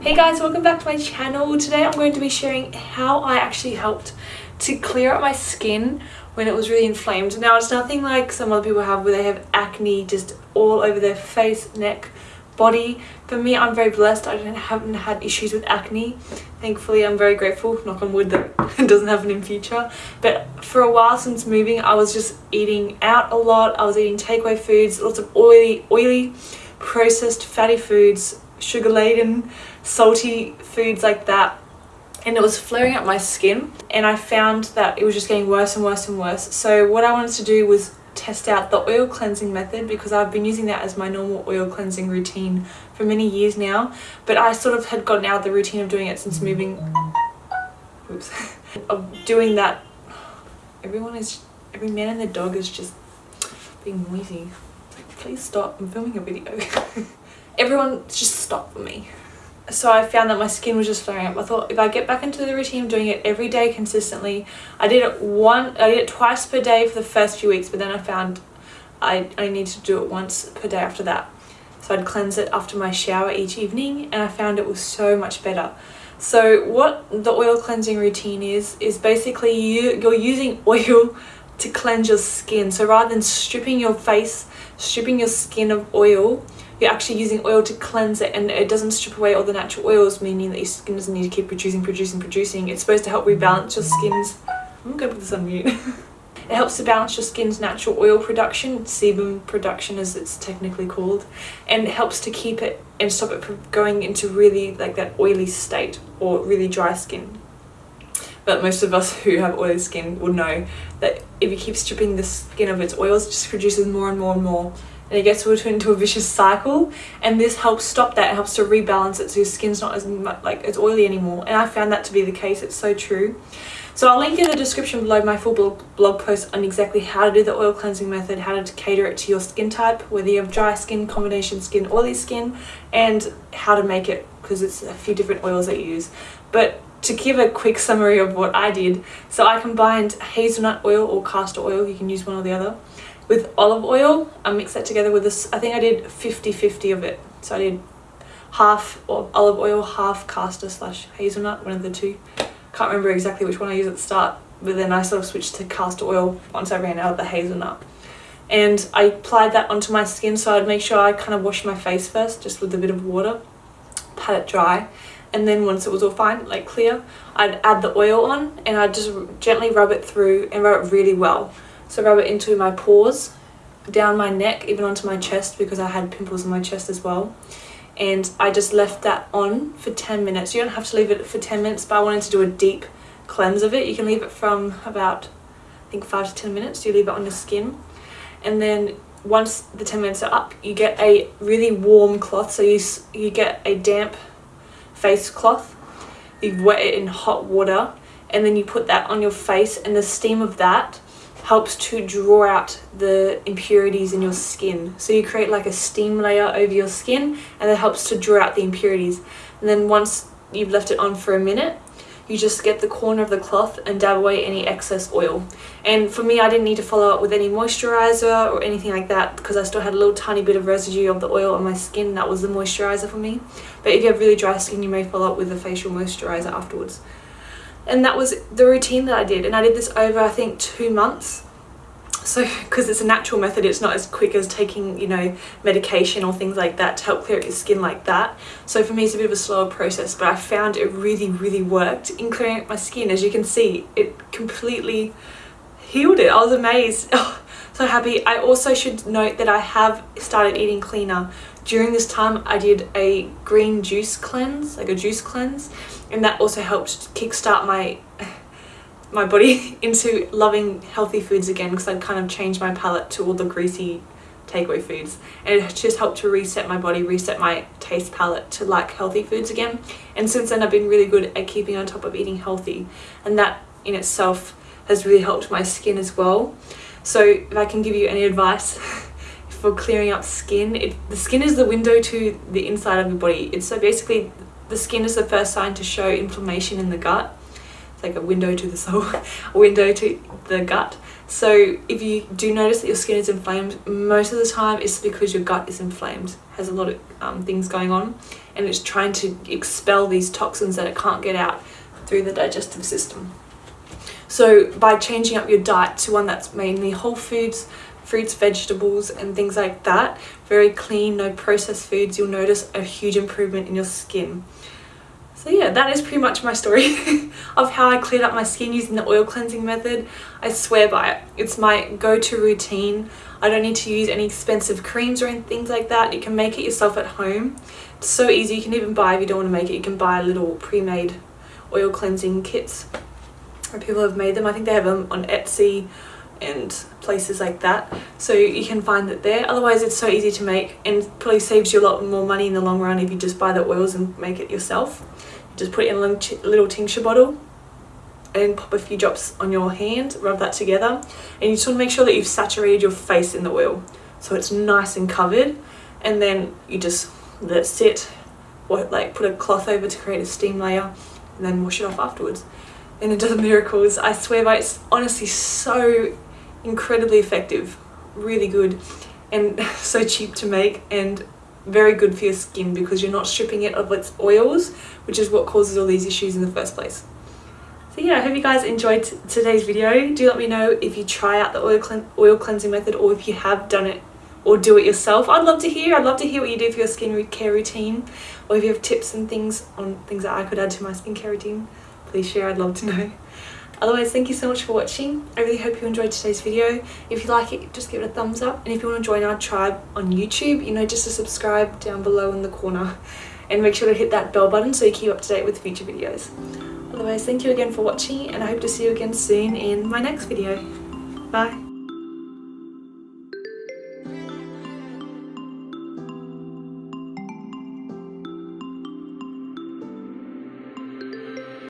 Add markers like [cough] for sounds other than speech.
Hey guys, welcome back to my channel. Today I'm going to be sharing how I actually helped to clear up my skin when it was really inflamed. Now it's nothing like some other people have where they have acne just all over their face, neck, body. For me, I'm very blessed. I haven't had issues with acne. Thankfully, I'm very grateful, knock on wood, that [laughs] it doesn't happen in future. But for a while since moving, I was just eating out a lot. I was eating takeaway foods, lots of oily, oily, processed fatty foods, sugar-laden, salty foods like that and it was flaring up my skin and I found that it was just getting worse and worse and worse. So what I wanted to do was test out the oil cleansing method because I've been using that as my normal oil cleansing routine for many years now but I sort of had gotten out of the routine of doing it since moving oops. [laughs] Of doing that. Everyone is every man and their dog is just being noisy. Please stop I'm filming a video [laughs] everyone just stopped for me so I found that my skin was just flaring up. I thought if I get back into the routine doing it every day consistently, I did it one, I did it twice per day for the first few weeks, but then I found I, I need to do it once per day after that. So I'd cleanse it after my shower each evening and I found it was so much better. So what the oil cleansing routine is, is basically you, you're using [laughs] oil to cleanse your skin. So rather than stripping your face, stripping your skin of oil, you're actually using oil to cleanse it and it doesn't strip away all the natural oils meaning that your skin doesn't need to keep producing producing producing. It's supposed to help rebalance your skin's I'm gonna put this on mute. [laughs] It helps to balance your skin's natural oil production sebum production as it's technically called and it helps to keep it and stop it from going into really like that oily state or really dry skin. But most of us [laughs] who have oily skin will know that if you keep stripping the skin of its oils it just produces more and more and more and it gets into a vicious cycle. And this helps stop that. It helps to rebalance it so your skin's not as much, like as oily anymore. And I found that to be the case. It's so true. So I'll link in the description below my full blog post on exactly how to do the oil cleansing method how to cater it to your skin type whether you have dry skin combination skin oily skin and how to make it because it's a few different oils that you use. But to give a quick summary of what I did, so I combined hazelnut oil or castor oil, you can use one or the other, with olive oil. I mix that together with this, I think I did 50-50 of it. So I did half olive oil, half castor slash hazelnut, one of the two. Can't remember exactly which one I used at the start, but then I sort of switched to castor oil once I ran out of the hazelnut. And I applied that onto my skin so I'd make sure I kind of wash my face first, just with a bit of water, pat it dry. And then once it was all fine, like clear, I'd add the oil on and I'd just gently rub it through and rub it really well. So rub it into my pores, down my neck, even onto my chest because I had pimples on my chest as well. And I just left that on for 10 minutes. You don't have to leave it for 10 minutes, but I wanted to do a deep cleanse of it. You can leave it from about, I think 5 to 10 minutes. You leave it on your skin. And then once the 10 minutes are up, you get a really warm cloth. So you, you get a damp face cloth. You wet it in hot water and then you put that on your face and the steam of that helps to draw out the impurities in your skin. So you create like a steam layer over your skin and that helps to draw out the impurities. And then once you've left it on for a minute, you just get the corner of the cloth and dab away any excess oil. And for me, I didn't need to follow up with any moisturizer or anything like that because I still had a little tiny bit of residue of the oil on my skin. That was the moisturizer for me. But if you have really dry skin, you may follow up with a facial moisturizer afterwards and that was the routine that I did and I did this over I think two months. So because it's a natural method it's not as quick as taking you know medication or things like that to help clear up your skin like that. So for me it's a bit of a slower process but I found it really really worked in clearing up my skin. As you can see it completely healed it. I was amazed. [laughs] Oh, so happy. I also should note that I have started eating cleaner. During this time I did a green juice cleanse like a juice cleanse and that also helped kickstart my [laughs] my body [laughs] into loving healthy foods again because I'd kind of changed my palate to all the greasy takeaway foods. And it just helped to reset my body reset my taste palate to like healthy foods again. And since then I've been really good at keeping on top of eating healthy. And that in itself has really helped my skin as well so if I can give you any advice [laughs] for clearing up skin it, the skin is the window to the inside of your body it's so basically the skin is the first sign to show inflammation in the gut. It's like a window to the soul, [laughs] a window to the gut. So if you do notice that your skin is inflamed, most of the time it's because your gut is inflamed, has a lot of um, things going on. and it's trying to expel these toxins that it can't get out through the digestive system. So by changing up your diet to one that's mainly whole foods, fruits, vegetables and things like that, very clean, no processed foods, you'll notice a huge improvement in your skin. So yeah, that is pretty much my story [laughs] of how I cleared up my skin using the oil cleansing method. I swear by it. It's my go-to routine. I don't need to use any expensive creams or anything like that. You can make it yourself at home. It's so easy. You can even buy, if you don't want to make it, you can buy little pre-made oil cleansing kits. People have made them. I think they have them on Etsy and places like that so you can find it there otherwise it's so easy to make and probably saves you a lot more money in the long run if you just buy the oils and make it yourself you just put it in a little tincture bottle and pop a few drops on your hand, rub that together. And you just want to make sure that you've saturated your face in the oil so it's nice and covered. And then you just let it sit, or like put a cloth over to create a steam layer and then wash it off afterwards. And it does miracles. I swear by it's honestly so incredibly effective, really good and [laughs] so cheap to make and very good for your skin because you're not stripping it of its oils, which is what causes all these issues in the first place. So yeah, I hope you guys enjoyed today's video. Do let me know if you try out the oil, clean oil cleansing method or if you have done it or do it yourself. I'd love to hear. I'd love to hear what you do for your skincare routine or if you have tips and things on things that I could add to my skincare routine. Please share, I'd love to know. Otherwise, thank you so much for watching. I really hope you enjoyed today's video. If you like it, just give it a thumbs up. And if you want to join our tribe on YouTube, you know, just to subscribe down below in the corner. And make sure to hit that bell button so you keep up to date with future videos. Otherwise, thank you again for watching and I hope to see you again soon in my next video. Bye.